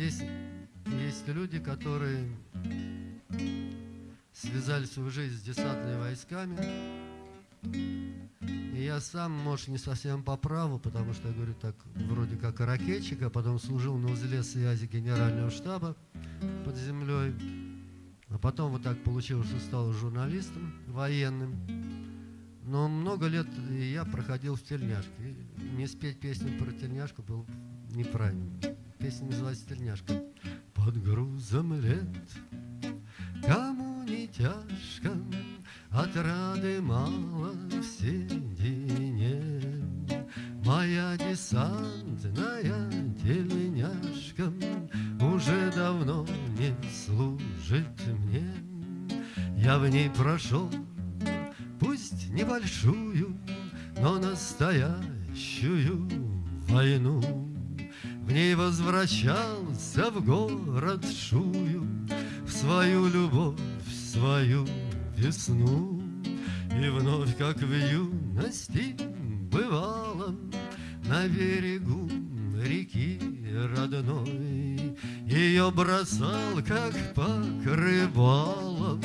здесь есть люди, которые связали свою жизнь с десантными войсками. И я сам, может, не совсем по праву, потому что я говорю так, вроде как ракетчик, а потом служил на узле связи генерального штаба под землей. А потом вот так получилось, что стал журналистом военным. Но много лет я проходил в тельняшке. Не спеть песню про тельняшку было неправильно. Песня называется «Тельняшка». Под грузом лет, кому не тяжко, Отрады мало в седине. Моя десантная тельняшка Уже давно не служит мне. Я в ней прошел, пусть небольшую, Но настоящую войну. В ней возвращался в город Шую, В свою любовь, в свою весну. И вновь, как в юности бывало, На берегу реки родной Ее бросал, как покрывалом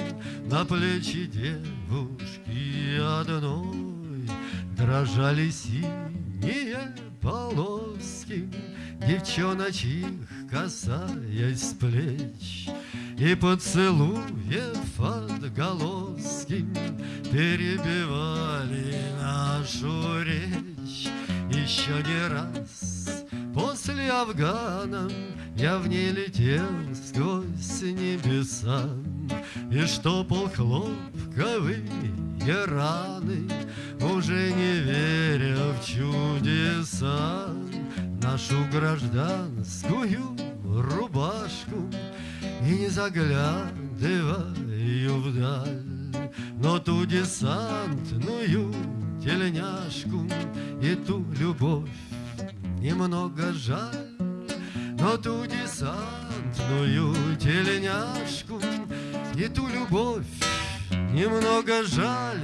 На плечи девушки одной Дрожали синие полоски Девчоночьих касаясь плеч и поцелуев отголоски Перебивали нашу речь. Еще не раз после Афгана Я в ней летел сквозь небеса. И штопал хлопковые раны Уже не веря в чудеса Нашу гражданскую рубашку и не заглядываю вдаль, Но ту десантную тельняшку И ту любовь немного жаль, Но ту десантную тельняшку И ту любовь немного жаль,